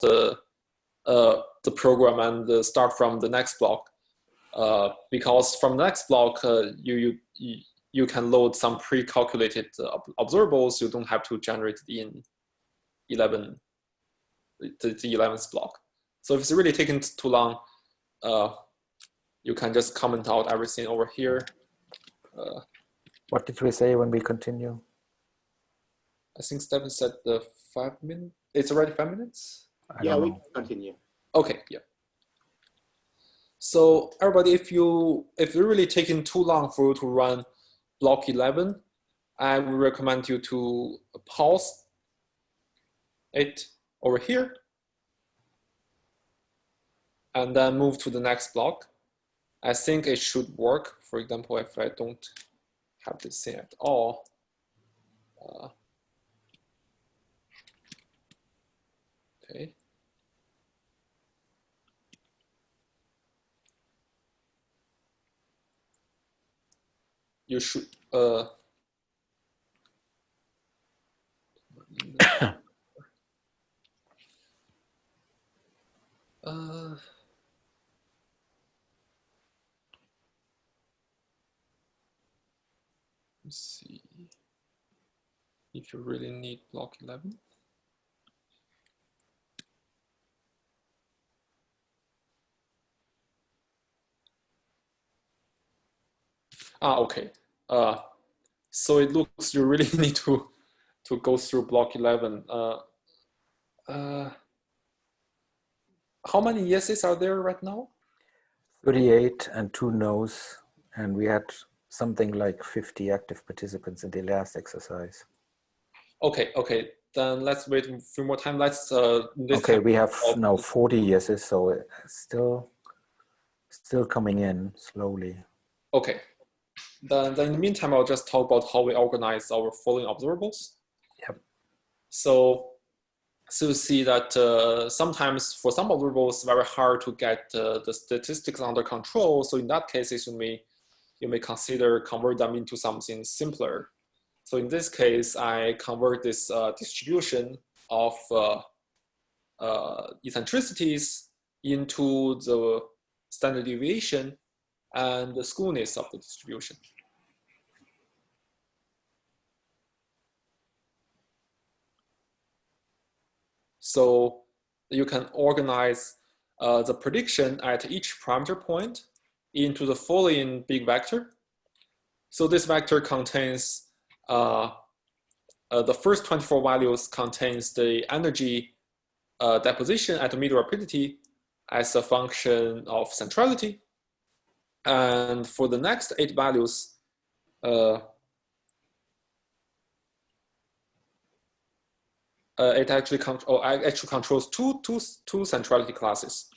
the uh, the program and start from the next block. Uh, because from the next block, uh, you, you, you can load some pre-calculated uh, observables. You don't have to generate in 11, the, the 11th block. So if it's really taking too long, uh, you can just comment out everything over here. Uh, what did we say when we continue? I think Stephen said the five minutes. It's already five minutes? Yeah, we continue. Okay, yeah. So everybody, if you if you're really taking too long for you to run block 11, I would recommend you to pause it over here and then move to the next block. I think it should work. For example, if I don't have this thing at all, uh, okay. You should uh, uh let's see. If you really need block 11 Ah, okay. Uh, so it looks you really need to to go through block 11. Uh, uh, how many yeses are there right now? 38 and two no's. And we had something like 50 active participants in the last exercise. Okay, okay. Then let's wait a few more time. Let's. Uh, okay, we have now 40 yeses, so it's still, still coming in slowly. Okay, then, then in the meantime, I'll just talk about how we organize our following observables. Yep. So, so you see that uh, sometimes for some observables, it's very hard to get uh, the statistics under control. So in that case, you may, you may consider convert them into something simpler. So in this case, I convert this uh, distribution of uh, uh, eccentricities into the standard deviation and the skewness of the distribution. So you can organize uh, the prediction at each parameter point into the following big vector. So this vector contains uh, uh, the first 24 values contains the energy uh, deposition at the middle rapidity as a function of centrality. And for the next eight values, uh, uh, it actually, oh, actually controls two, two, two centrality classes.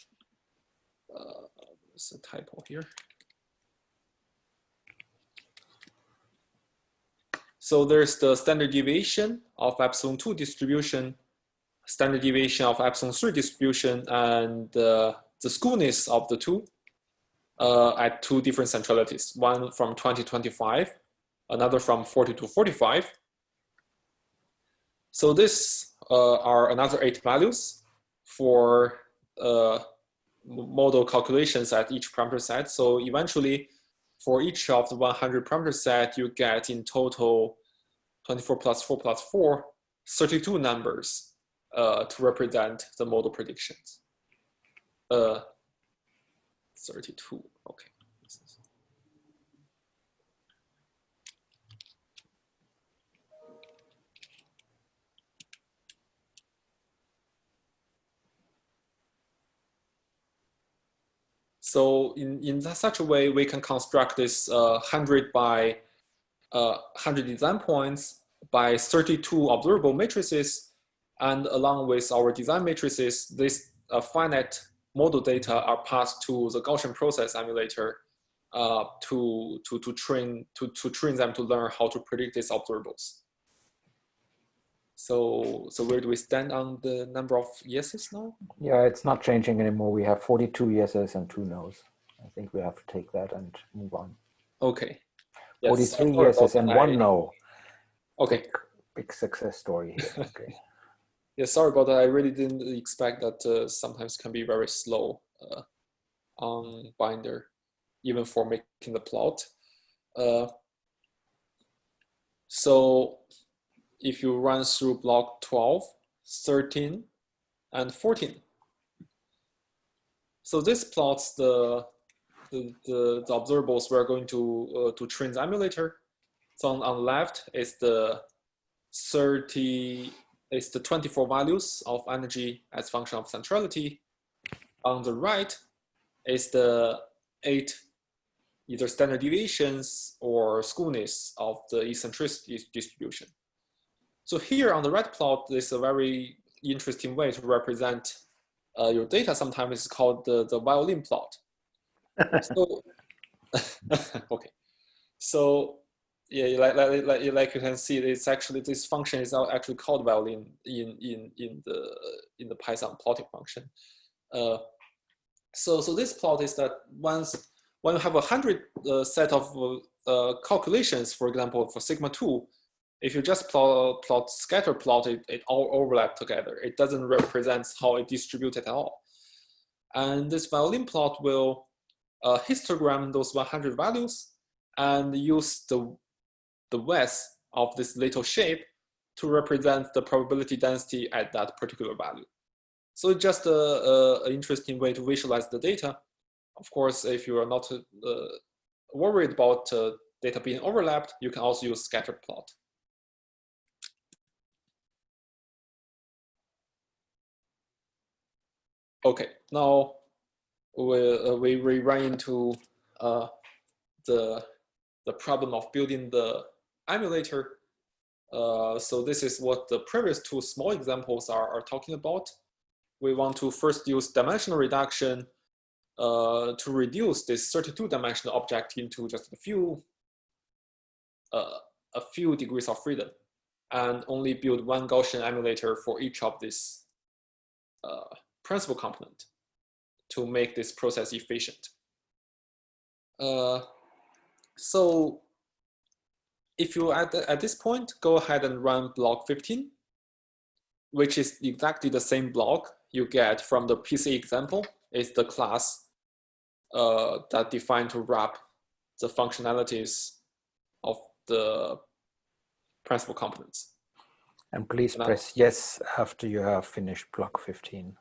Uh, there's a typo here. So there's the standard deviation of epsilon 2 distribution, standard deviation of epsilon 3 distribution, and uh, the skewness of the two uh, at two different centralities, one from 2025, another from 40 to 45. So this uh, are another eight values for uh, model calculations at each parameter set. So eventually, for each of the 100 parameter set, you get in total 24 plus 4 plus 4, 32 numbers uh, to represent the model predictions. Uh, 32, okay. So in, in such a way, we can construct this uh, 100 by uh, 100 design points by 32 observable matrices. And along with our design matrices, this uh, finite model data are passed to the Gaussian process emulator uh, to, to, to, train, to, to train them to learn how to predict these observables. So, so where do we stand on the number of yeses now? Yeah, it's not changing anymore. We have 42 yeses and two no's. I think we have to take that and move on. Okay. Yes, 43 yeses and one no. Okay. Big, big success story here. Okay. Yeah, sorry about that. I really didn't expect that uh, sometimes can be very slow uh, on Binder, even for making the plot. Uh, so if you run through block 12, 13, and 14. So this plots the, the, the, the observables we're going to, uh, to train the emulator. So on, on the left is the 30, is the 24 values of energy as function of centrality. On the right is the eight either standard deviations or skewness of the eccentricity distribution. So here on the right plot, there's a very interesting way to represent uh, your data. Sometimes it's called the, the violin plot. so, okay. So yeah, like, like, like, like you can see, it's actually, this function is actually called violin in, in, in, the, in the Python plotting function. Uh, so, so this plot is that once when you have a hundred uh, set of uh, calculations, for example, for sigma two, if you just plot, plot scatter plot, it, it all overlap together. It doesn't represent how it distributed at all. And this violin plot will uh, histogram those 100 values and use the, the width of this little shape to represent the probability density at that particular value. So just an interesting way to visualize the data. Of course, if you are not uh, worried about uh, data being overlapped, you can also use scatter plot. Okay, now we, uh, we, we run into uh, the, the problem of building the emulator. Uh, so this is what the previous two small examples are, are talking about. We want to first use dimensional reduction uh, to reduce this 32 dimensional object into just a few, uh, a few degrees of freedom and only build one Gaussian emulator for each of these uh, principal component to make this process efficient. Uh, so if you at, at this point, go ahead and run block 15, which is exactly the same block you get from the PC example, is the class uh, that defined to wrap the functionalities of the principal components. And please and press yes after you have finished block 15.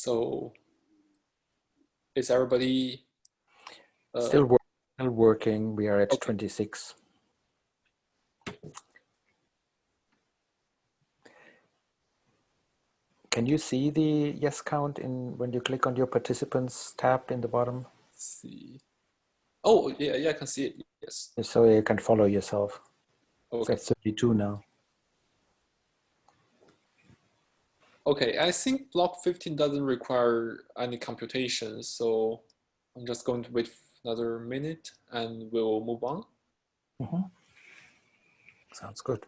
So is everybody uh, still, work, still working? We are at okay. 26. Can you see the yes count in when you click on your participants tab in the bottom? Let's see. Oh, yeah, yeah, I can see it. Yes. So you can follow yourself. Okay. So 32 now. Okay, I think block 15 doesn't require any computation, so I'm just going to wait another minute and we'll move on. Mm -hmm. Sounds good.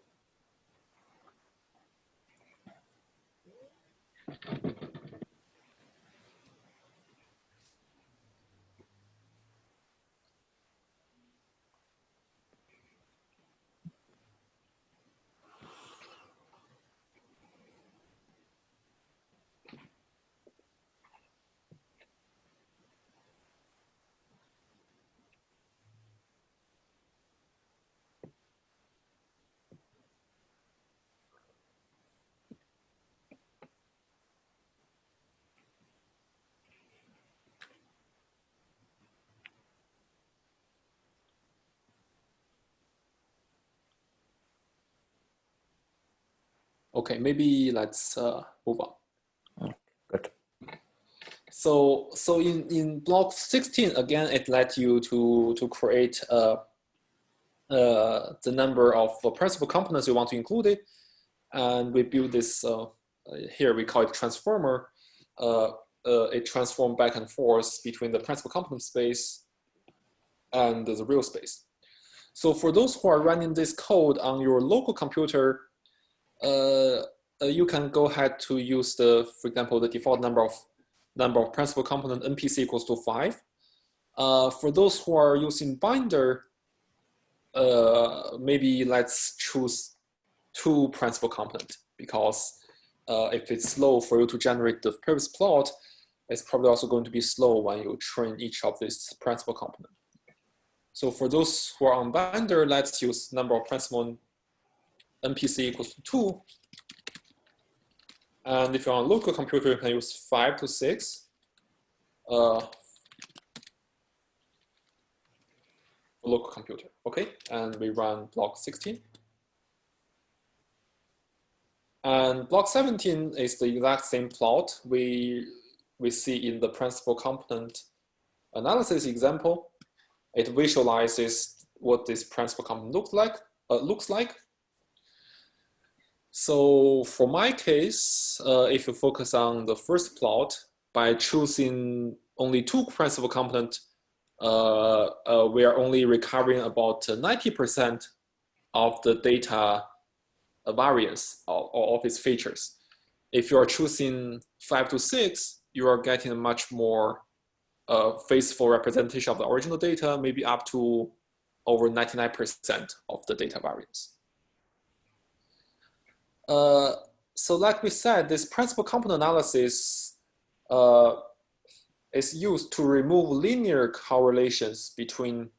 Okay, maybe let's uh, move on. Oh, good. So, so in, in block 16, again, it let you to, to create a, uh, the number of uh, principal components you want to include it. And we build this, uh, here we call it transformer. it transforms back and forth between the principal component space and the real space. So for those who are running this code on your local computer, uh, you can go ahead to use the, for example, the default number of number of principal component NPC equals to five. Uh, for those who are using Binder, uh, maybe let's choose two principal component because uh, if it's slow for you to generate the previous plot, it's probably also going to be slow when you train each of these principal component. So for those who are on Binder, let's use number of principal NPC equals to two. And if you're on a local computer, you can use five to six. Uh, local computer, okay? And we run block 16. And block 17 is the exact same plot we, we see in the principal component analysis example. It visualizes what this principal component looks like. Uh, looks like. So for my case, uh, if you focus on the first plot, by choosing only two principal component, uh, uh, we are only recovering about 90% of the data variance of, of its features. If you are choosing five to six, you are getting a much more uh, faithful representation of the original data, maybe up to over 99% of the data variance. Uh, so like we said, this principal component analysis uh, is used to remove linear correlations between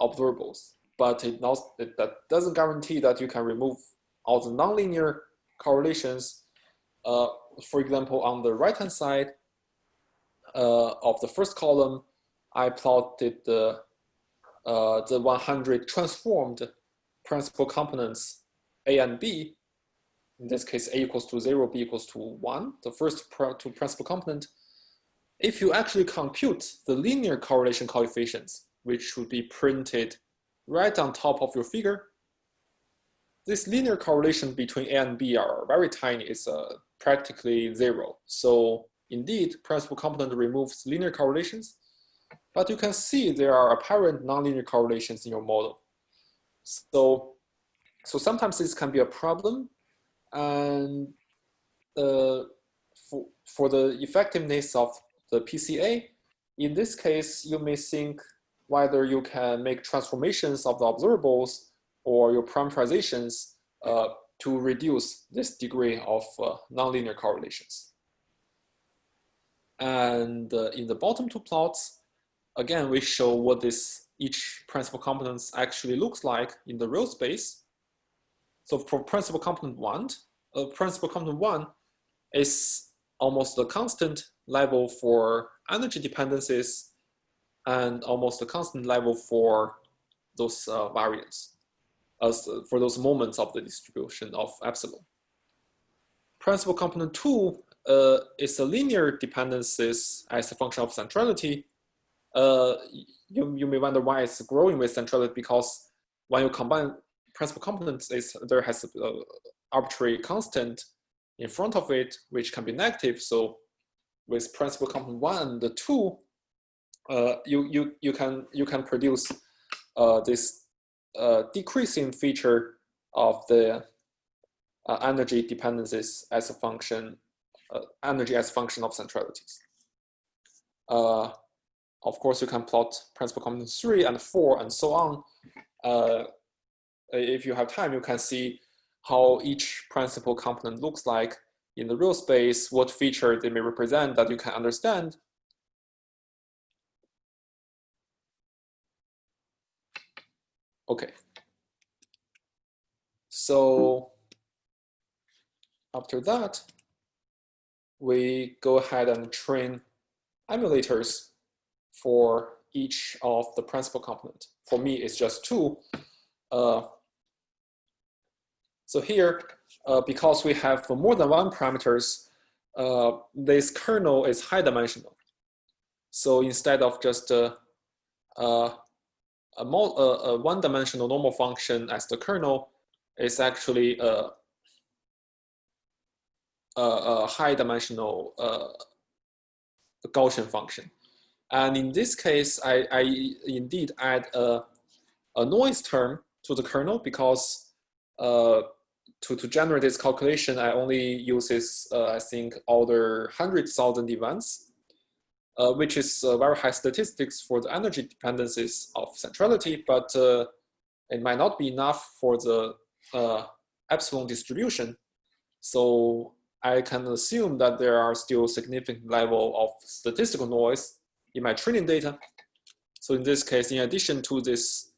observables, but it, not, it that doesn't guarantee that you can remove all the nonlinear correlations. Uh, for example, on the right-hand side, uh, of the first column, I plotted the, uh, the 100 transformed principal components A and B. In this case, A equals to zero, B equals to one, the first pr two principal component. If you actually compute the linear correlation coefficients, which should be printed right on top of your figure, this linear correlation between A and B are very tiny. It's uh, practically zero. So Indeed, principal component removes linear correlations, but you can see there are apparent nonlinear correlations in your model. So, so sometimes this can be a problem. And uh, for, for the effectiveness of the PCA, in this case, you may think whether you can make transformations of the observables or your parameterizations uh, to reduce this degree of uh, nonlinear correlations. And uh, in the bottom two plots, again, we show what this each principal components actually looks like in the real space. So for principal component one, uh, principal component one is almost a constant level for energy dependencies and almost a constant level for those uh, variance as uh, for those moments of the distribution of epsilon. Principal component two uh, is a linear dependencies as a function of centrality. Uh, you, you may wonder why it's growing with centrality because when you combine principal components, is there has an arbitrary constant in front of it, which can be negative. So with principal component one and the two, uh, you, you, you, can, you can produce uh, this uh, decreasing feature of the uh, energy dependencies as a function uh, energy as function of centralities. Uh, of course, you can plot principal component three and four and so on. Uh, if you have time, you can see how each principal component looks like in the real space, what feature they may represent that you can understand. Okay. So after that, we go ahead and train emulators for each of the principal component. For me, it's just two. Uh, so here, uh, because we have more than one parameters, uh, this kernel is high dimensional. So instead of just uh, uh, a, a one-dimensional normal function as the kernel is actually a, a, a high-dimensional uh, Gaussian function. And in this case, I, I indeed add a, a noise term to the kernel because uh, to, to generate this calculation, I only uses, uh, I think, order 100,000 events, uh, which is uh, very high statistics for the energy dependencies of centrality, but uh, it might not be enough for the uh, epsilon distribution. So I can assume that there are still significant level of statistical noise in my training data. So in this case, in addition to this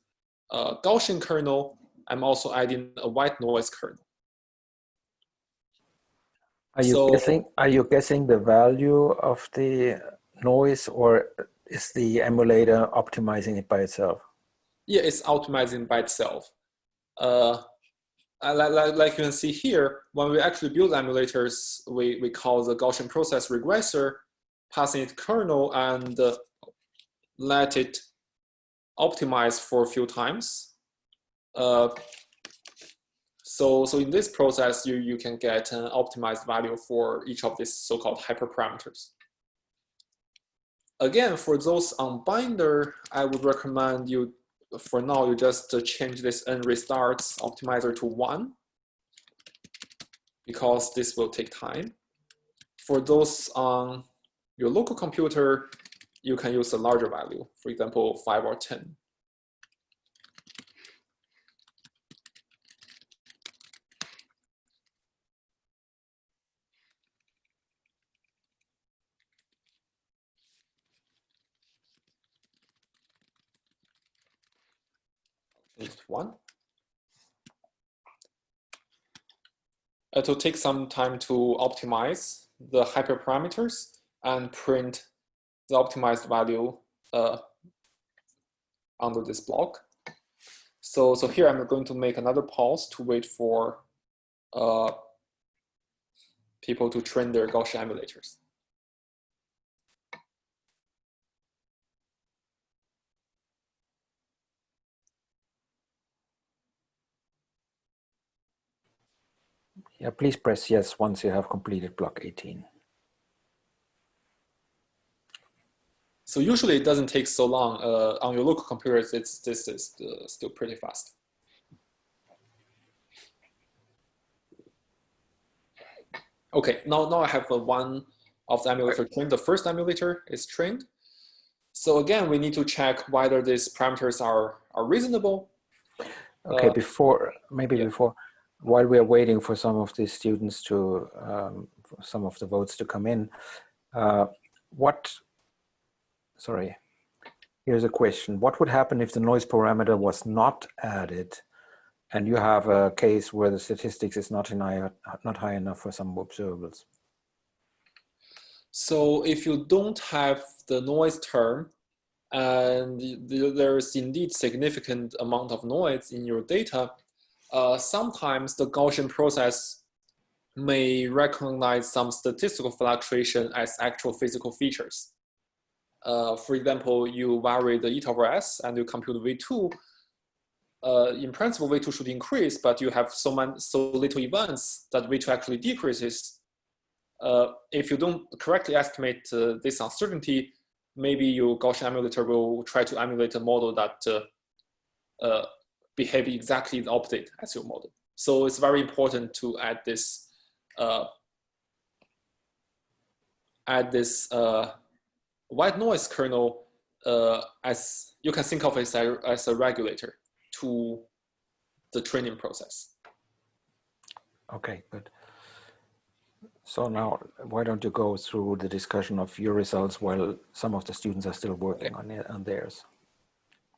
uh, Gaussian kernel, I'm also adding a white noise kernel. Are you so, guessing? Are you guessing the value of the noise, or is the emulator optimizing it by itself? Yeah, it's optimizing by itself. Uh, like, like, like you can see here, when we actually build emulators, we, we call the Gaussian process regressor, passing it kernel and uh, let it optimize for a few times. Uh, so, so in this process, you, you can get an optimized value for each of these so-called hyperparameters. Again, for those on Binder, I would recommend you, for now, you just change this n restarts optimizer to one, because this will take time. For those on your local computer, you can use a larger value, for example, five or 10. One. It will take some time to optimize the hyperparameters and print the optimized value uh, under this block. So, so here I'm going to make another pause to wait for uh, people to train their Gaussian emulators. Yeah, please press yes once you have completed block 18. So usually it doesn't take so long. Uh, on your local computers, it's, this is uh, still pretty fast. Okay, now, now I have uh, one of the emulator trained. The first emulator is trained. So again, we need to check whether these parameters are, are reasonable. Okay, uh, before, maybe yeah. before, while we are waiting for some of the students to, um, some of the votes to come in, uh, what, sorry, here's a question. What would happen if the noise parameter was not added and you have a case where the statistics is not, high, not high enough for some observables? So if you don't have the noise term, and there's indeed significant amount of noise in your data, uh, sometimes the Gaussian process may recognize some statistical fluctuation as actual physical features. Uh, for example, you vary the eta over s and you compute V2. Uh, in principle, V2 should increase, but you have so, many, so little events that V2 actually decreases. Uh, if you don't correctly estimate uh, this uncertainty, maybe your Gaussian emulator will try to emulate a model that uh, behave exactly the opposite as your model. So it's very important to add this uh, add this uh, white noise kernel uh, as you can think of it as a, as a regulator to the training process. Okay, good. So now, why don't you go through the discussion of your results while some of the students are still working okay. on, it, on theirs?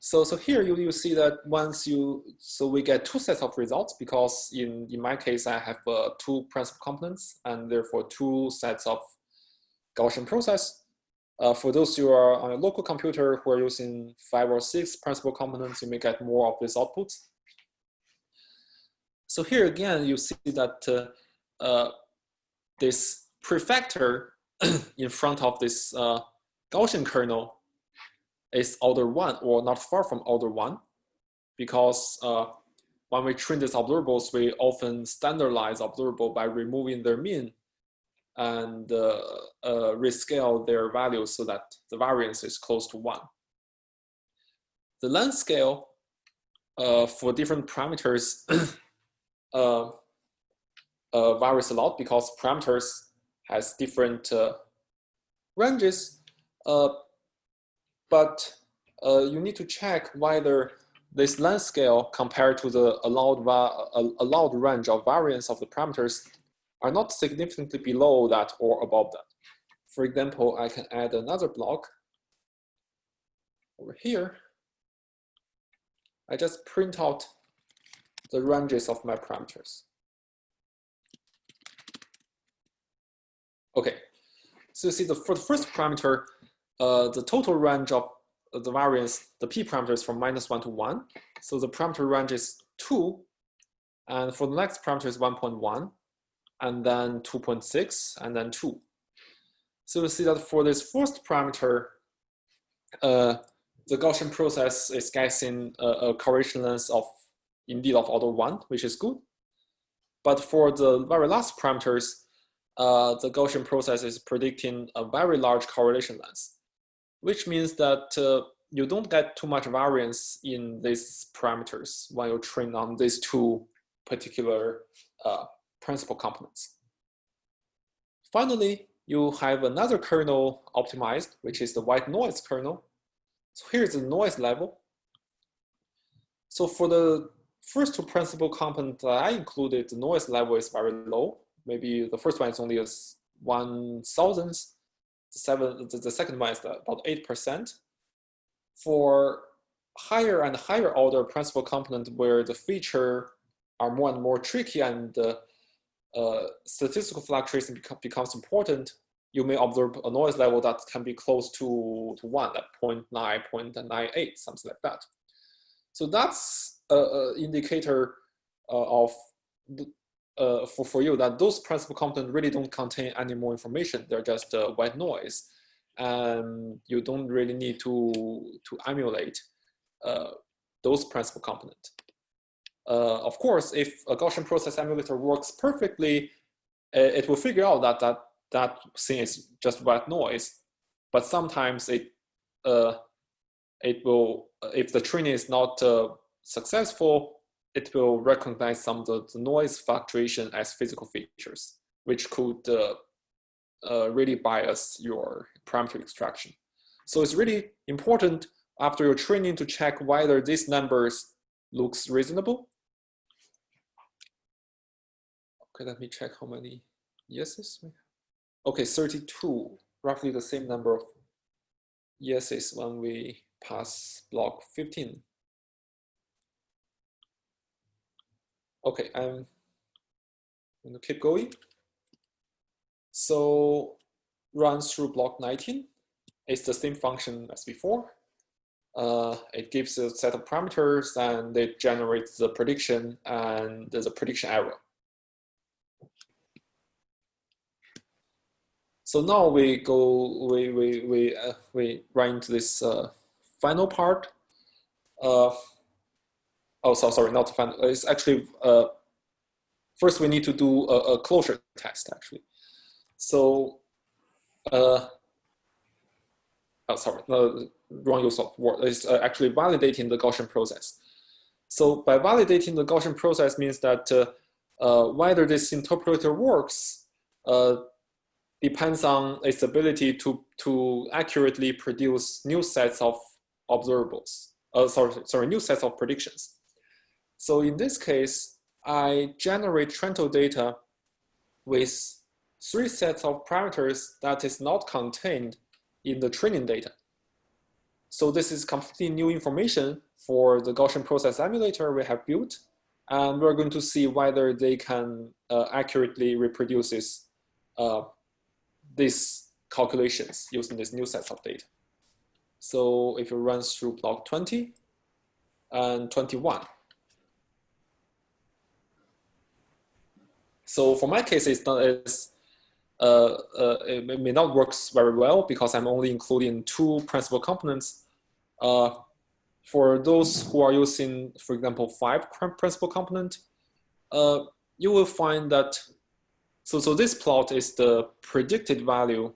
So, so here you, you see that once you, so we get two sets of results because in, in my case, I have uh, two principal components and therefore two sets of Gaussian process. Uh, for those who are on a local computer who are using five or six principal components, you may get more of these outputs. So here again, you see that uh, uh, this prefactor in front of this uh, Gaussian kernel is order one or not far from order one because uh, when we train these observables, we often standardize observable by removing their mean and uh, uh, rescale their values so that the variance is close to one. The length scale uh, for different parameters uh, uh, varies a lot because parameters has different ranges, but uh, you need to check whether this length scale compared to the allowed, uh, allowed range of variance of the parameters are not significantly below that or above that. For example, I can add another block over here. I just print out the ranges of my parameters. Okay, so you see the, for the first parameter, uh, the total range of the variance, the p parameter is from minus one to one. So the parameter range is two. And for the next parameter is 1.1 and then 2.6 and then two. So you see that for this first parameter, uh, the Gaussian process is guessing a, a correlation length of indeed of order one, which is good. But for the very last parameters, uh, the Gaussian process is predicting a very large correlation length which means that uh, you don't get too much variance in these parameters when you train on these two particular uh, principal components. Finally, you have another kernel optimized, which is the white noise kernel. So here's the noise level. So for the first two principal components that I included, the noise level is very low. Maybe the first one is only a one thousandth, the, seven, the, the second one is about 8%. For higher and higher order principal component where the feature are more and more tricky and uh, uh, statistical fluctuation becomes important, you may observe a noise level that can be close to, to one, at 0 0.9, 0.98, something like that. So that's an indicator uh, of the, uh, for, for you that those principal components really don't contain any more information. They're just uh, white noise. And you don't really need to, to emulate uh, those principal components. Uh, of course, if a Gaussian process emulator works perfectly, uh, it will figure out that that, that thing is just white noise. But sometimes it, uh, it will, if the training is not successful, it will recognize some of the, noise fluctuation as physical features, which could uh, uh, really bias your parameter extraction. So it's really important after your training to check whether these numbers looks reasonable. Okay, let me check how many yeses we have. Okay, 32, roughly the same number of yeses when we pass block 15. Okay, I'm going to keep going. So run through block 19. It's the same function as before. Uh, it gives a set of parameters and it generates the prediction and a prediction error. So now we go, we, we, we, uh, we run into this uh, final part. Uh, oh, so sorry, not final. It's actually, uh, first we need to do a, a closure test actually. So, uh, oh, sorry, no, wrong use of word. It's uh, actually validating the Gaussian process. So by validating the Gaussian process means that uh, uh, whether this interpreter works uh, depends on its ability to, to accurately produce new sets of observables. Uh, sorry, sorry, new sets of predictions. So in this case, I generate Trento data with three sets of parameters that is not contained in the training data. So this is completely new information for the Gaussian process emulator we have built. And we're going to see whether they can uh, accurately reproduce this, uh, these calculations using this new sets of data. So if you run through block 20 and 21, So for my case, it's not as uh, uh, it may not work very well because I'm only including two principal components. Uh, for those who are using, for example, five principal component, uh, you will find that, so, so this plot is the predicted value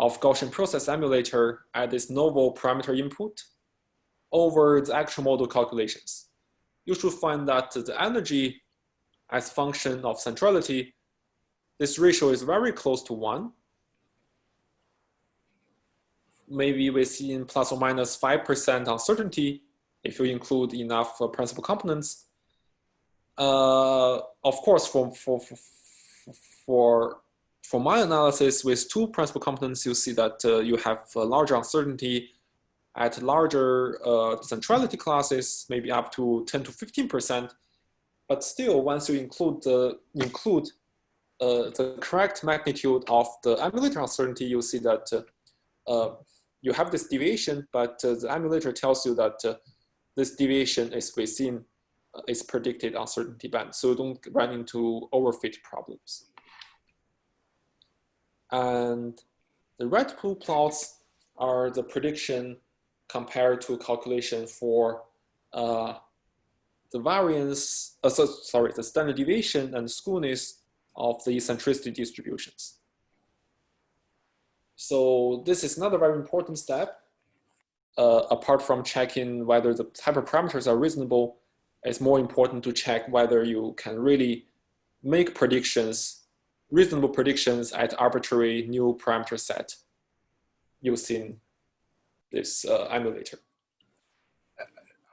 of Gaussian process emulator at this novel parameter input over the actual model calculations. You should find that the energy as function of centrality, this ratio is very close to one. Maybe within plus or minus 5% uncertainty if you include enough uh, principal components. Uh, of course, for, for, for, for my analysis with two principal components, you see that uh, you have larger uncertainty at larger uh, centrality classes, maybe up to 10 to 15%. But still, once you include the include uh, the correct magnitude of the emulator uncertainty, you see that uh, uh you have this deviation, but uh, the emulator tells you that uh, this deviation is within its predicted uncertainty band. So you don't run into overfit problems. And the red blue plots are the prediction compared to calculation for uh, the variance, uh, so, sorry, the standard deviation and skewness of the eccentricity distributions. So this is another very important step. Uh, apart from checking whether the hyperparameters are reasonable, it's more important to check whether you can really make predictions, reasonable predictions at arbitrary new parameter set using this uh, emulator.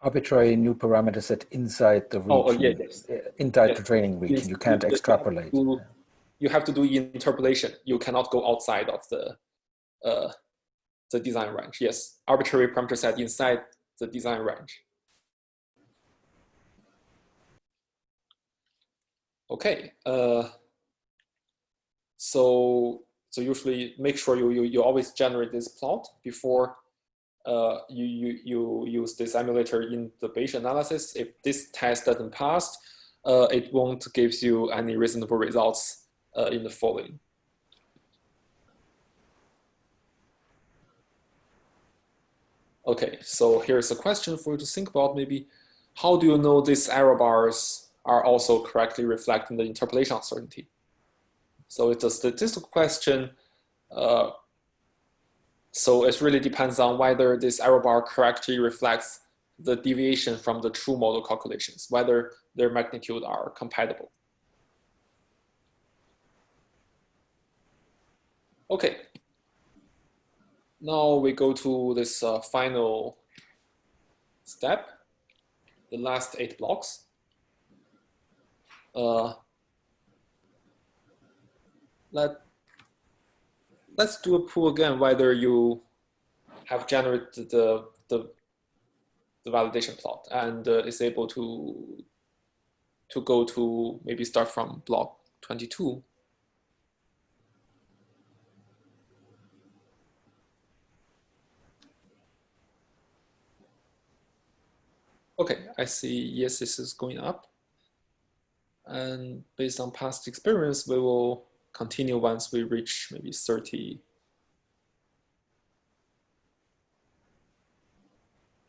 Arbitrary new parameter set inside the region, oh, oh yeah, yes. Uh, inside yes. the training region. Yes. You can't you extrapolate. Have you have to do interpolation. You cannot go outside of the uh, the design range. Yes, arbitrary parameter set inside the design range. Okay. Uh, so so usually make sure you, you you always generate this plot before uh, you, you, you use this emulator in the Bayesian analysis. If this test doesn't pass, uh, it won't give you any reasonable results uh, in the following. Okay, so here's a question for you to think about maybe. How do you know these error bars are also correctly reflecting the interpolation uncertainty? So it's a statistical question. Uh, so it really depends on whether this error bar correctly reflects the deviation from the true model calculations, whether their magnitude are compatible. Okay. Now we go to this uh, final step, the last eight blocks. Uh, let let's do a pool again, whether you have generated the, the, the validation plot and uh, is able to, to go to maybe start from block 22. Okay, I see yes, this is going up. And based on past experience, we will continue once we reach maybe 30.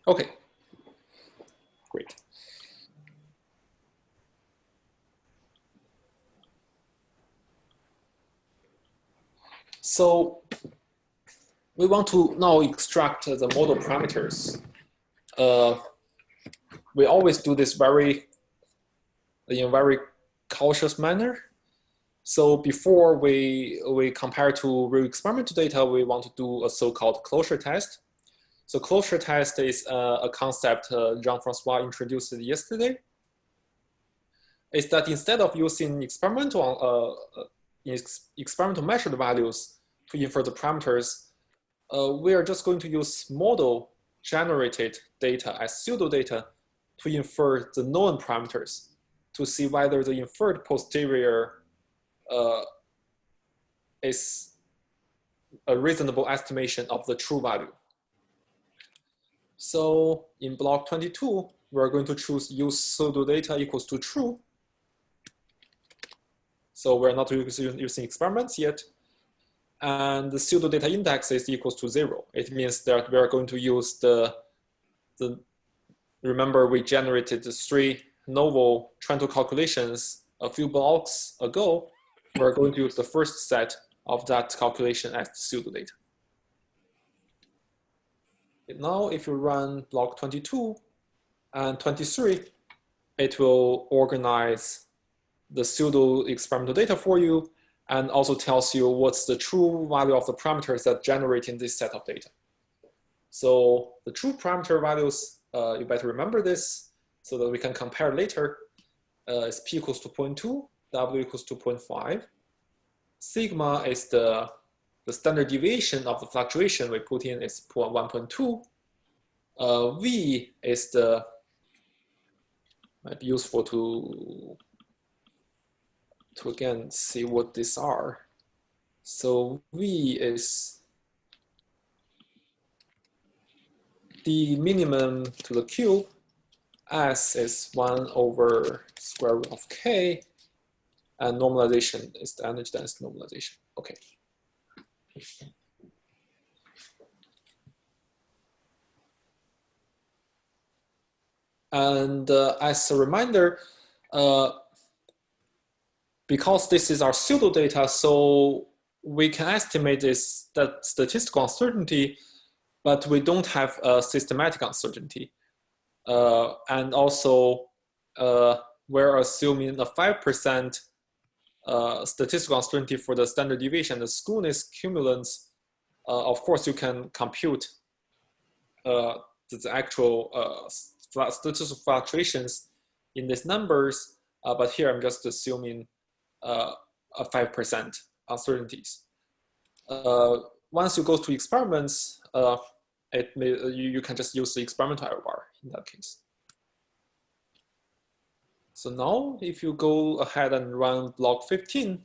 Okay, great. So we want to now extract the model parameters. Uh, we always do this very in a very cautious manner. So before we, we compare to real experimental data, we want to do a so-called closure test. So closure test is uh, a concept uh, Jean-Francois introduced yesterday. Is that instead of using experimental, uh, uh experimental measured values to infer the parameters, uh, we are just going to use model generated data as pseudo data to infer the known parameters to see whether the inferred posterior uh, is a reasonable estimation of the true value. So in block 22, we're going to choose use pseudo data equals to true. So we're not using, experiments yet. and the pseudo data index is equals to zero. It means that we are going to use the, the remember we generated the three novel Trento calculations a few blocks ago. We're going to use the first set of that calculation as the pseudo data. Now, if you run block 22 and 23, it will organize the pseudo experimental data for you and also tells you what's the true value of the parameters that generate in this set of data. So the true parameter values, uh, you better remember this so that we can compare later. Uh, is p equals to 0.2, w equals 2.5. Sigma is the, the standard deviation of the fluctuation we put in is 1.2. Uh, v is the, might be useful to to again see what these are. So V is the minimum to the cube. S is 1 over square root of k. And normalization is the energy density normalization. Okay. And uh, as a reminder, uh, because this is our pseudo data, so we can estimate this that statistical uncertainty, but we don't have a systematic uncertainty. Uh, and also, uh, we're assuming a 5% uh, statistical uncertainty for the standard deviation, the skewness cumulants. Uh, of course, you can compute uh, the actual statistical fluctuations in these numbers, but here I'm just assuming uh, a 5% uncertainties. Once you go to experiments, it may, you, you can just use the experimental error bar in that case. So now if you go ahead and run block 15,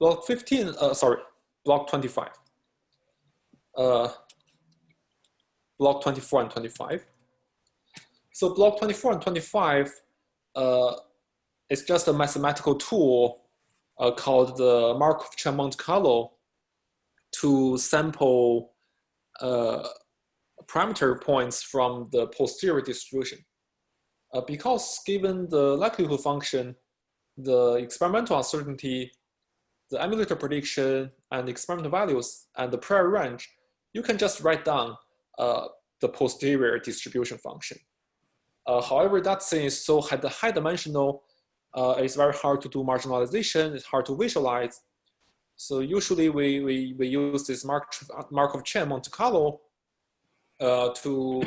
block 15, uh, sorry, block 25, uh, block 24 and 25. So block 24 and 25, uh, it's just a mathematical tool uh, called the Markov chain Monte Carlo to sample uh, parameter points from the posterior distribution. Uh, because given the likelihood function, the experimental uncertainty, the emulator prediction, and experimental values, and the prior range, you can just write down uh, the posterior distribution function. Uh, however, that thing is so high dimensional uh, it's very hard to do marginalization. It's hard to visualize. So usually we, we, we use this Mark, Markov chain Monte Carlo uh, to,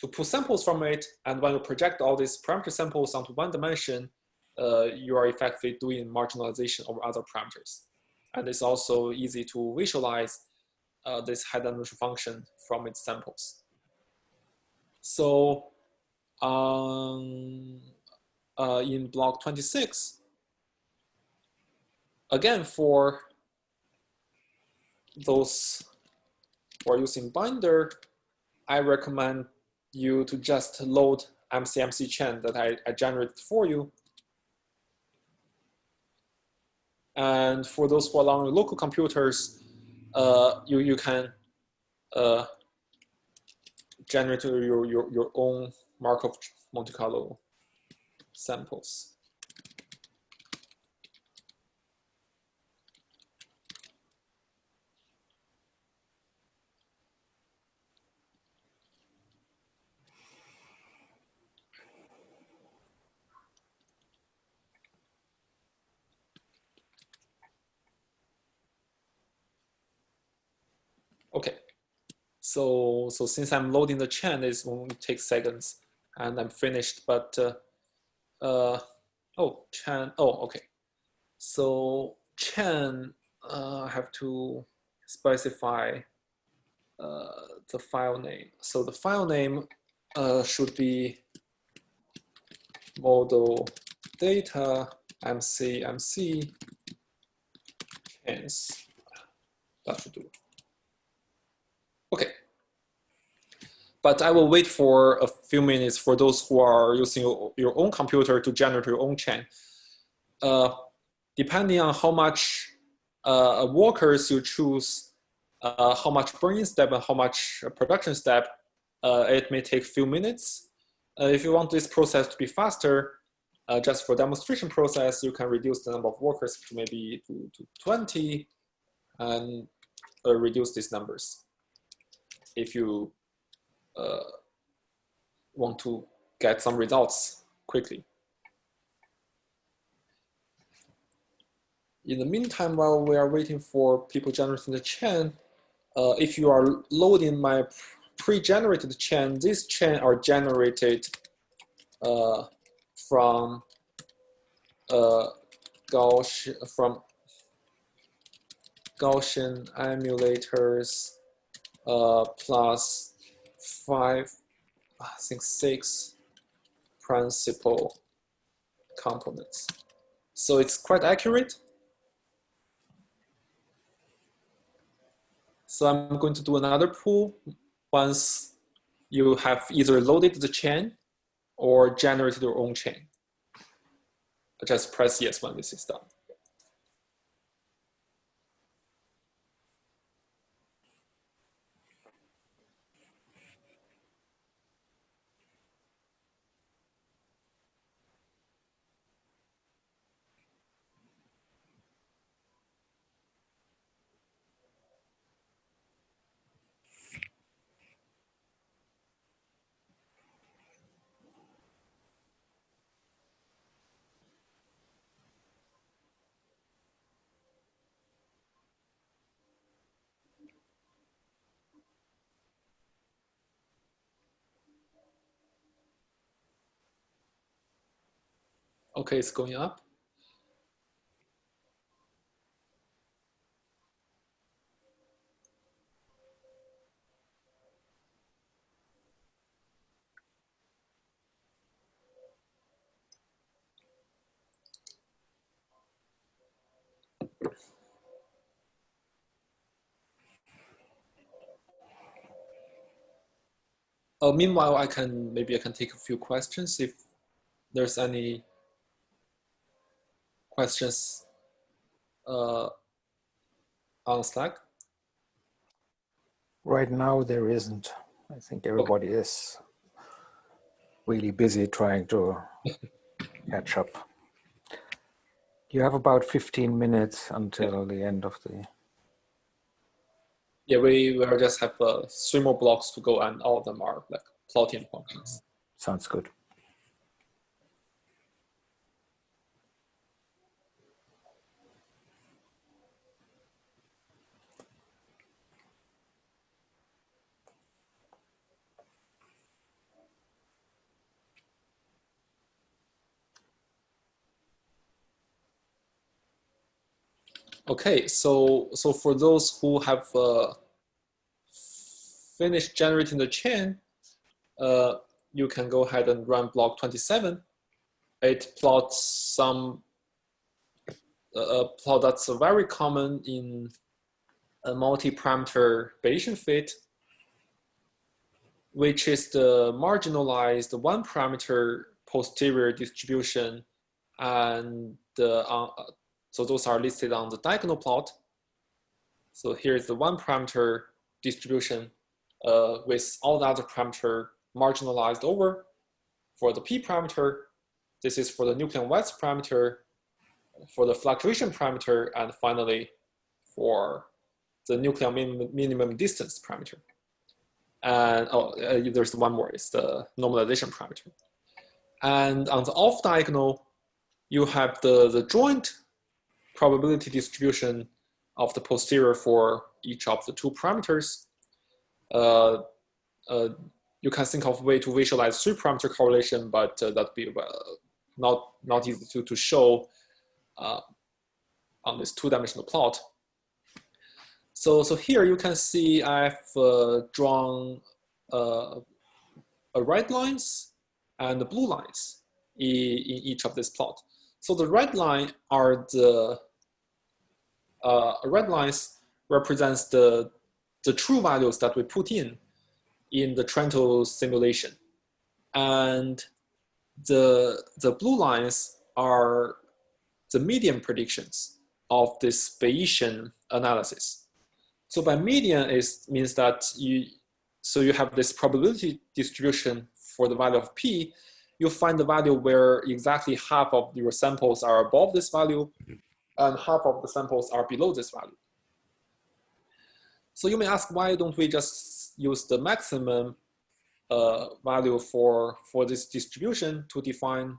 to pull samples from it. And when you project all these parameter samples onto one dimension, uh, you are effectively doing marginalization over other parameters. And it's also easy to visualize uh, this high dimensional function from its samples. So um, uh, in block 26. Again, for those who are using Binder, I recommend you to just load MCMC chain that I, I generated for you. And for those who are on local computers, uh, you, you can uh, generate your, your, your own Markov Monte Carlo samples. Okay, so so since I'm loading the chain, it won't take seconds, and I'm finished. But uh, uh, oh, chain, oh, okay. So chain, uh, have to specify uh, the file name. So the file name uh, should be model data mc mc chains. That should do. Okay but I will wait for a few minutes for those who are using your own computer to generate your own chain. Uh, depending on how much uh, workers, you choose uh, how much burn-in step and how much production step. Uh, it may take a few minutes. Uh, if you want this process to be faster, uh, just for demonstration process, you can reduce the number of workers to maybe to, to 20 and reduce these numbers. If you want to get some results quickly. In the meantime, while we are waiting for people generating the chain, uh, if you are loading my pre-generated chain, these chain are generated uh, from uh, Gaussian from Gaussian emulators uh, plus five, I think six principal components. So it's quite accurate. So I'm going to do another pool once you have either loaded the chain or generated your own chain. Just press yes when this is done. Okay, it's going up. Uh, meanwhile, I can maybe I can take a few questions if there's any questions uh, on Slack? Right now, there isn't. I think everybody okay. is really busy trying to catch up. You have about 15 minutes until yeah. the end of the... Yeah, we will just have uh, three more blocks to go and all of them are like plotting functions. Sounds good. Okay, so so for those who have uh, finished generating the chain, uh, you can go ahead and run block 27. It plots some a plot that's very common in a multi-parameter Bayesian fit, which is the marginalized one parameter posterior distribution and the uh, so those are listed on the diagonal plot. So here's the one parameter distribution uh, with all the other parameter marginalized over. For the p parameter, this is for the nucleon width parameter, for the fluctuation parameter, and finally for the nucleon minimum, minimum distance parameter. And oh, uh, there's one more, it's the normalization parameter. And on the off diagonal, you have the, the joint probability distribution of the posterior for each of the two parameters. Uh, uh, you can think of a way to visualize three parameter correlation, but uh, that'd be uh, not, not easy to, to show uh, on this two-dimensional plot. So, so here you can see I've uh, drawn a red lines and the blue lines in, in each of this plot. So the red line are the uh, red lines represents the, the true values that we put in in the Trento simulation. And the, the blue lines are the median predictions of this Bayesian analysis. So by median is means that you so you have this probability distribution for the value of p. You find the value where exactly half of your samples are above this value, and half of the samples are below this value. So you may ask, why don't we just use the maximum uh, value for, for this distribution to define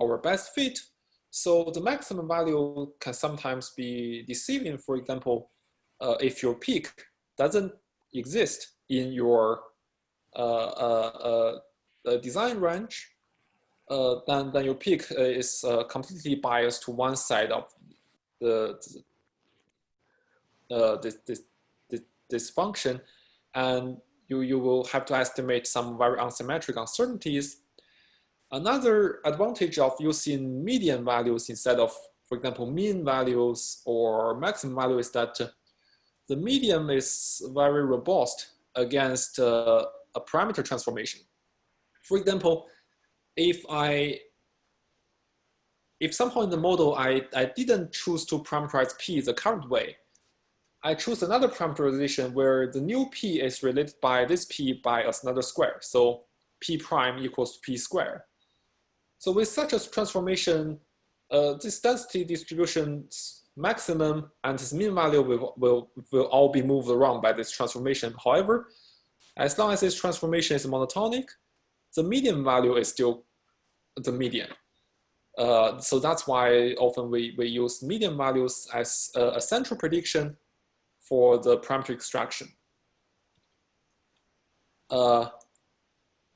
our best fit? So the maximum value can sometimes be deceiving. For example, uh, if your peak doesn't exist in your uh, uh, uh design range, uh, then, then your peak is completely biased to one side of the, this, this, this function, and you, you will have to estimate some very unsymmetric uncertainties. Another advantage of using median values instead of, for example, mean values or maximum value is that the median is very robust against uh, a parameter transformation. For example, if I if somehow in the model I, I didn't choose to parameterize p the current way, I choose another parameterization where the new p is related by this p by another square. So p prime equals p square. So with such a transformation, uh, this density distribution maximum and its mean value will, will, will all be moved around by this transformation. However, as long as this transformation is monotonic, the median value is still the median. Uh, so that's why often we, we use median values as a, a central prediction for the parameter extraction. Uh,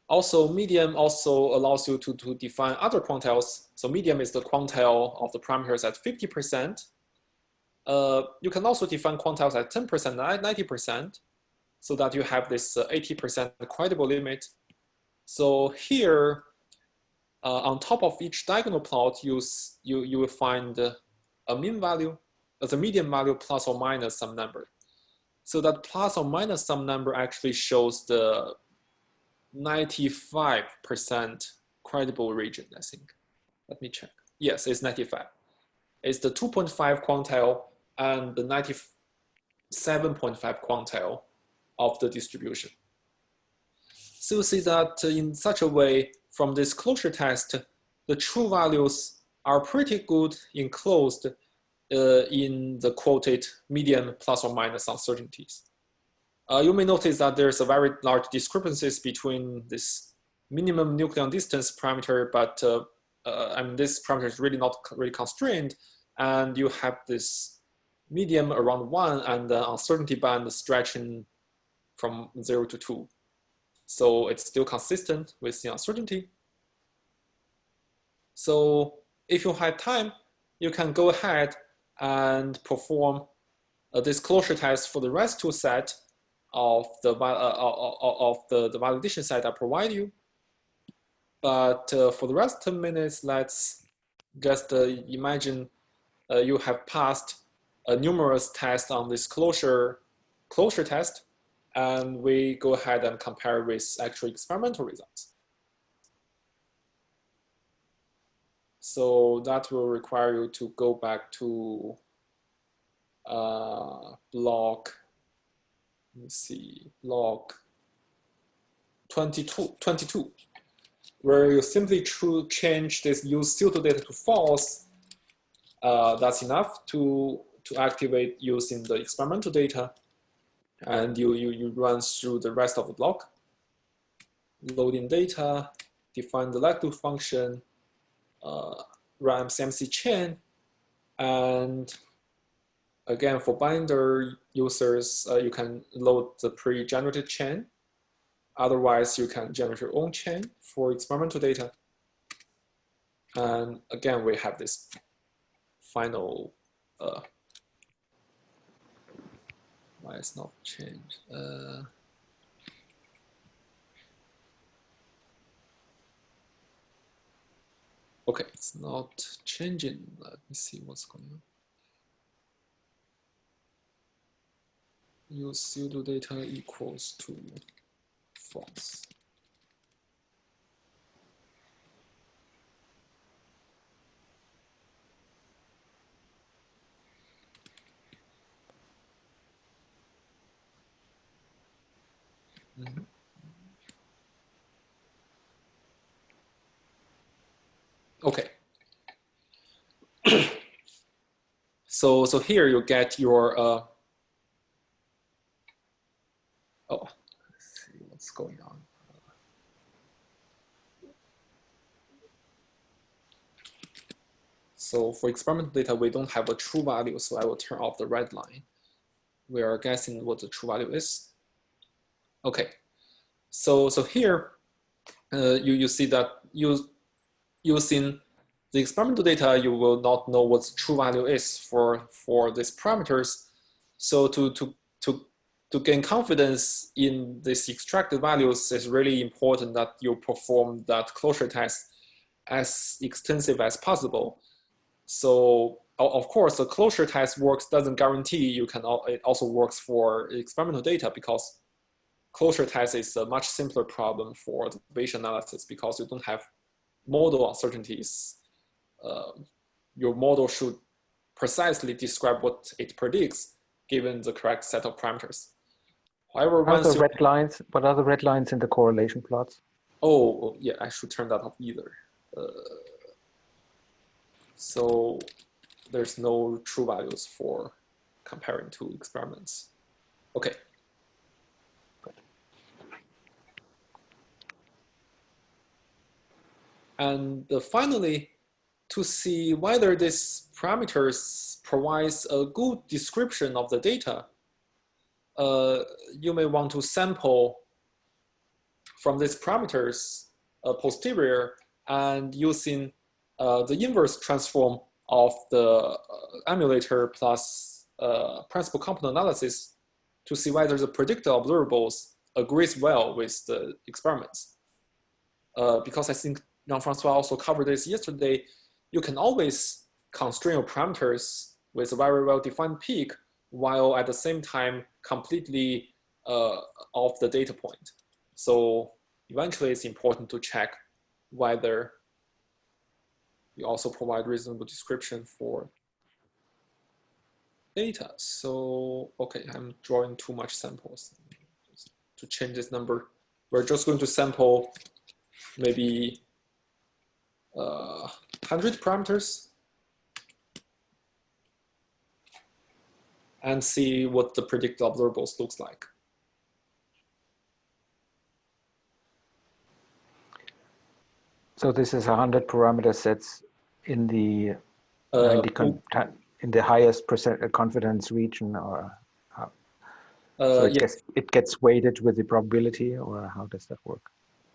also, median also allows you to, to define other quantiles. So median is the quantile of the parameters at 50%. Uh, you can also define quantiles at 10%, 90%, so that you have this 80% uh, credible limit. So here, uh, on top of each diagonal plot, you, you, you will find a mean value the median value plus or minus some number. So that plus or minus some number actually shows the 95% credible region, I think. Let me check. Yes, it's 95. It's the 2.5 quantile and the 97.5 quantile of the distribution. So you see that in such a way, from this closure test, the true values are pretty good enclosed uh, in the quoted median plus or minus uncertainties. Uh, you may notice that there's a very large discrepancies between this minimum nucleon distance parameter, but uh, uh, this parameter is really not really constrained, and you have this medium around one and the uncertainty band stretching from zero to two. So it's still consistent with the uncertainty. So if you have time, you can go ahead and perform a disclosure test for the rest two set of the, uh, uh, uh, of the, the validation set I provide you. But uh, for the rest 10 minutes, let's just uh, imagine uh, you have passed a numerous test on this closure, closure test, and we go ahead and compare with actual experimental results. So that will require you to go back to uh, block, let me see, block 22, 22 where you simply change this use pseudo data to false. Uh, that's enough to, to activate using the experimental data. And you, you, you run through the rest of the block. Loading data, define the likelihood function, uh, run CMC chain. And again, for binder users, uh, you can load the pre-generated chain. Otherwise, you can generate your own chain for experimental data. And again, we have this final, uh, why it's not changed? Uh, Okay, it's not changing. Let me see what's going on. Use pseudo data equals to false. Mm -hmm. Okay. so so here you get your uh, oh let's see what's going on. So for experimental data, we don't have a true value, so I will turn off the red line. We are guessing what the true value is. Okay, so so here uh, you you see that you using the experimental data, you will not know what true value is for, for these parameters. So to, to, to, to gain confidence in these extracted values, it's really important that you perform that closure test as extensive as possible. So of course, the closure test works doesn't guarantee you can, it also works for experimental data because closure test is a much simpler problem for the Bayesian analysis because you don't have model uncertainties, uh, your model should precisely describe what it predicts given the correct set of parameters. However, what are the red lines? What are the red lines in the correlation plots? Oh, yeah, I should turn that off either. Uh, so there's no true values for comparing two experiments. Okay. And finally, to see whether this parameters provides a good description of the data, uh, you may want to sample from these parameters uh, posterior and using uh, the inverse transform of the uh, emulator plus uh, principal component analysis to see whether the predicted observables agrees well with the experiments. Uh, because I think Jean-Francois also covered this yesterday, you can always constrain your parameters with a very well-defined peak while at the same time completely uh, off the data point. So eventually it's important to check whether you also provide reasonable description for data. So, okay, I'm drawing too much samples. Just to change this number, we're just going to sample maybe uh, 100 parameters and see what the predicted observables looks like. So this is 100 parameter sets in the uh, in the highest percent uh, confidence region or how? Uh, so it, gets, it gets weighted with the probability or how does that work?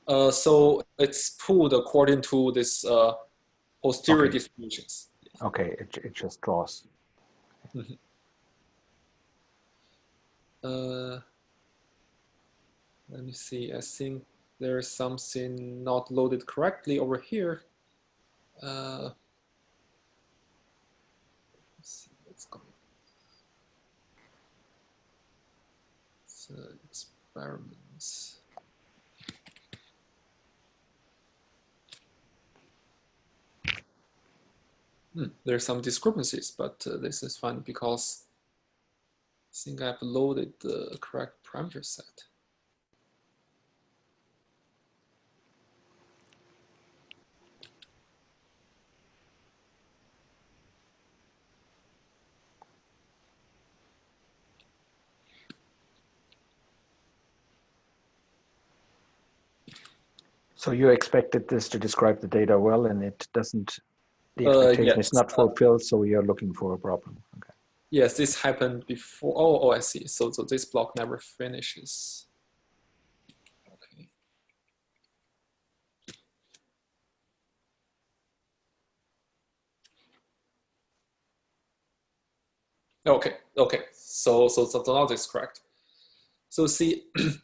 Uh, so it's pulled according to this uh, posterior okay. distributions. Okay, it, it just draws. Mm -hmm. uh, let me see, I think there's something not loaded correctly over here. Uh, let's see what's going on. So experiments. Hmm, there are some discrepancies, but uh, this is fine because I think I've loaded the correct parameter set. So you expected this to describe the data well and it doesn't the uh, expectation uh, yes. is not fulfilled, so you're looking for a problem. Okay. Yes, this happened before. Oh, oh, I see. So, so this block never finishes. Okay. Okay. Okay. So, so, so the logic is correct. So, see.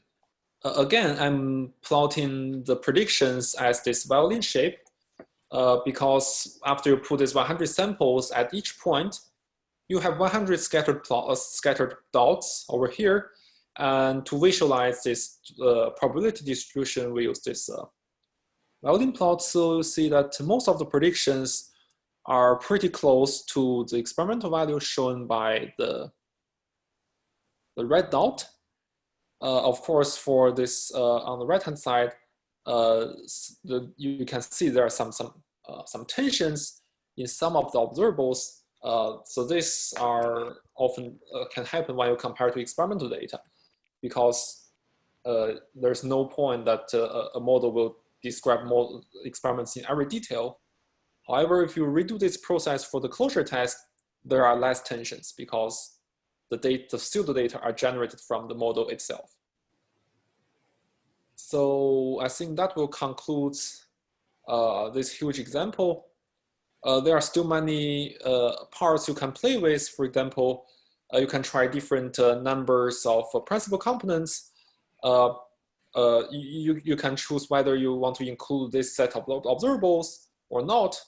again, I'm plotting the predictions as this violin shape uh, because after you put these 100 samples at each point, you have 100 scattered, plot, uh, scattered dots over here. And to visualize this uh, probability distribution, we use this uh, violin plot. So you see that most of the predictions are pretty close to the experimental value shown by the, the red dot. uh, of course, for this uh, on the right hand side, the, you can see there are some some uh, some tensions in some of the observables. Uh, so these are often uh, can happen when you compare to experimental data, because there's no point that a model will describe more experiments in every detail. However, if you redo this process for the closure test, there are less tensions because the data, the pseudo data are generated from the model itself. So I think that will conclude uh, this huge example. Uh, there are still many uh, parts you can play with. For example, uh, you can try different uh, numbers of uh, principal components. you, you can choose whether you want to include this set of observables or not.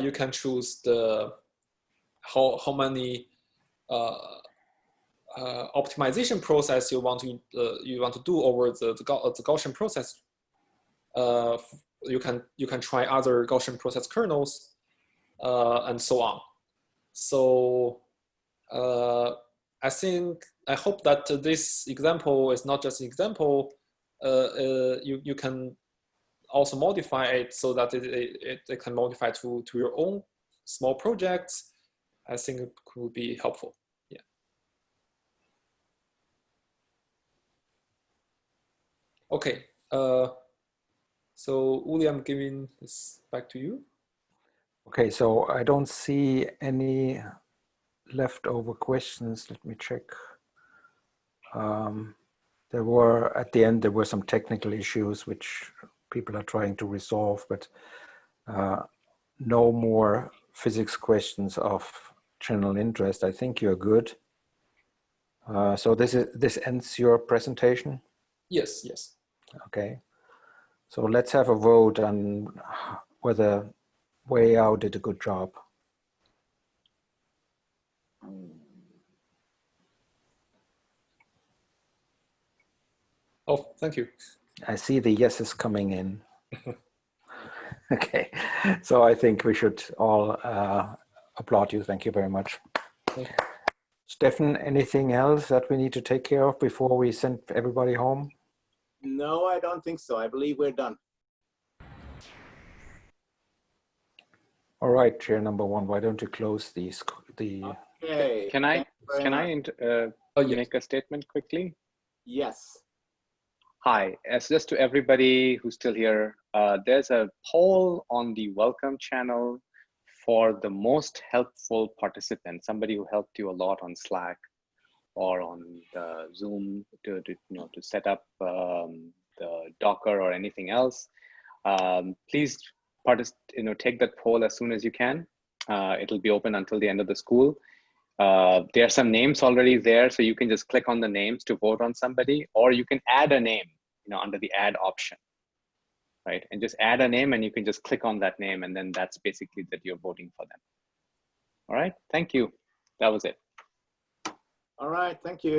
you can choose the how, how many uh, uh, optimization process you want to uh, you want to do over the the, the Gaussian process. you can you can try other Gaussian process kernels and so on. So I think I hope that this example is not just an example. you you can also modify it so that it, it, it can modify to, to your own small projects I think it could be helpful. Yeah. Okay. Uh, so Uli, I'm giving this back to you. Okay, so I don't see any leftover questions. Let me check. Um, there were, at the end, there were some technical issues which people are trying to resolve, but uh, no more physics questions of general interest. I think you're good. Uh, so this is this ends your presentation. Yes. Yes. Okay. So let's have a vote on whether Weiyao did a good job. Oh, thank you. I see the yeses coming in. okay, so I think we should all uh, applaud you. Thank you very much. Stefan, anything else that we need to take care of before we send everybody home? No, I don't think so. I believe we're done. All right, chair number one, why don't you close these, the... Okay. Can I, can I uh, oh, yes. make a statement quickly? Yes. Hi, as just to everybody who's still here, uh, there's a poll on the welcome channel for the most helpful participant, somebody who helped you a lot on Slack or on the Zoom to, to you know to set up um, the Docker or anything else, um, please you know take that poll as soon as you can. Uh, it'll be open until the end of the school. Uh, there are some names already there, so you can just click on the names to vote on somebody, or you can add a name, you know, under the add option right? And just add a name and you can just click on that name and then that's basically that you're voting for them. All right, thank you. That was it. All right, thank you.